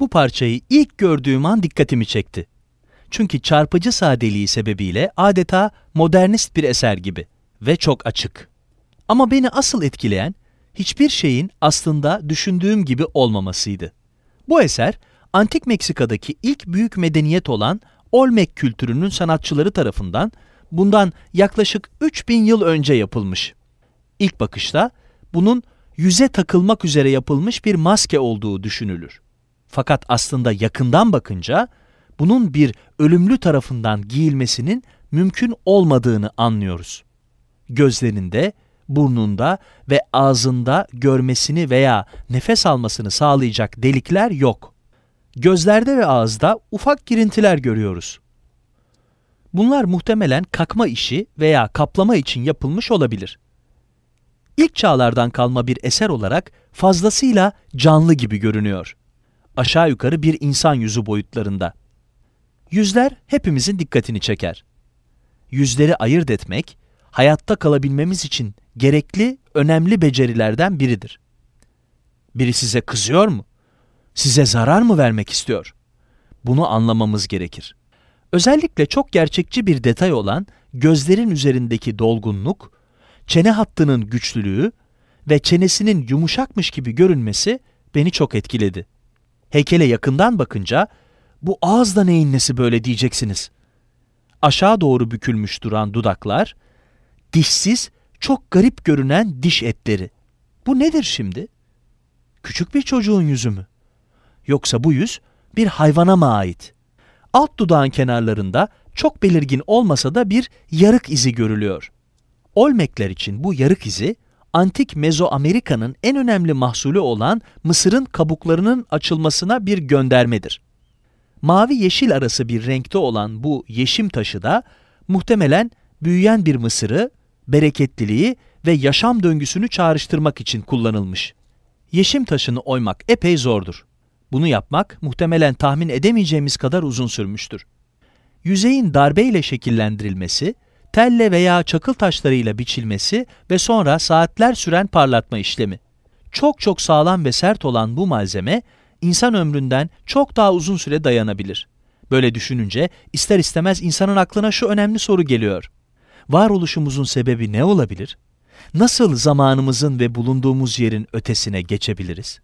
bu parçayı ilk gördüğüm an dikkatimi çekti. Çünkü çarpıcı sadeliği sebebiyle adeta modernist bir eser gibi ve çok açık. Ama beni asıl etkileyen hiçbir şeyin aslında düşündüğüm gibi olmamasıydı. Bu eser, Antik Meksika'daki ilk büyük medeniyet olan Olmec kültürünün sanatçıları tarafından bundan yaklaşık 3000 yıl önce yapılmış. İlk bakışta bunun yüze takılmak üzere yapılmış bir maske olduğu düşünülür. Fakat aslında yakından bakınca bunun bir ölümlü tarafından giyilmesinin mümkün olmadığını anlıyoruz. Gözlerinde, burnunda ve ağzında görmesini veya nefes almasını sağlayacak delikler yok. Gözlerde ve ağızda ufak girintiler görüyoruz. Bunlar muhtemelen kakma işi veya kaplama için yapılmış olabilir. İlk çağlardan kalma bir eser olarak fazlasıyla canlı gibi görünüyor. Aşağı yukarı bir insan yüzü boyutlarında. Yüzler hepimizin dikkatini çeker. Yüzleri ayırt etmek, hayatta kalabilmemiz için gerekli, önemli becerilerden biridir. Biri size kızıyor mu? Size zarar mı vermek istiyor? Bunu anlamamız gerekir. Özellikle çok gerçekçi bir detay olan gözlerin üzerindeki dolgunluk, çene hattının güçlülüğü ve çenesinin yumuşakmış gibi görünmesi beni çok etkiledi. Heykele yakından bakınca bu ağız da neyin nesi böyle diyeceksiniz. Aşağı doğru bükülmüş duran dudaklar, dişsiz, çok garip görünen diş etleri. Bu nedir şimdi? Küçük bir çocuğun yüzü mü? Yoksa bu yüz bir hayvana mı ait? Alt dudağın kenarlarında çok belirgin olmasa da bir yarık izi görülüyor. Olmekler için bu yarık izi, antik Mezoamerika'nın en önemli mahsulü olan mısırın kabuklarının açılmasına bir göndermedir. Mavi yeşil arası bir renkte olan bu yeşim taşı da muhtemelen büyüyen bir mısırı, bereketliliği ve yaşam döngüsünü çağrıştırmak için kullanılmış. Yeşim taşını oymak epey zordur. Bunu yapmak muhtemelen tahmin edemeyeceğimiz kadar uzun sürmüştür. Yüzeyin darbeyle şekillendirilmesi, telle veya çakıl taşlarıyla biçilmesi ve sonra saatler süren parlatma işlemi. Çok çok sağlam ve sert olan bu malzeme, insan ömründen çok daha uzun süre dayanabilir. Böyle düşününce ister istemez insanın aklına şu önemli soru geliyor. Varoluşumuzun sebebi ne olabilir? Nasıl zamanımızın ve bulunduğumuz yerin ötesine geçebiliriz?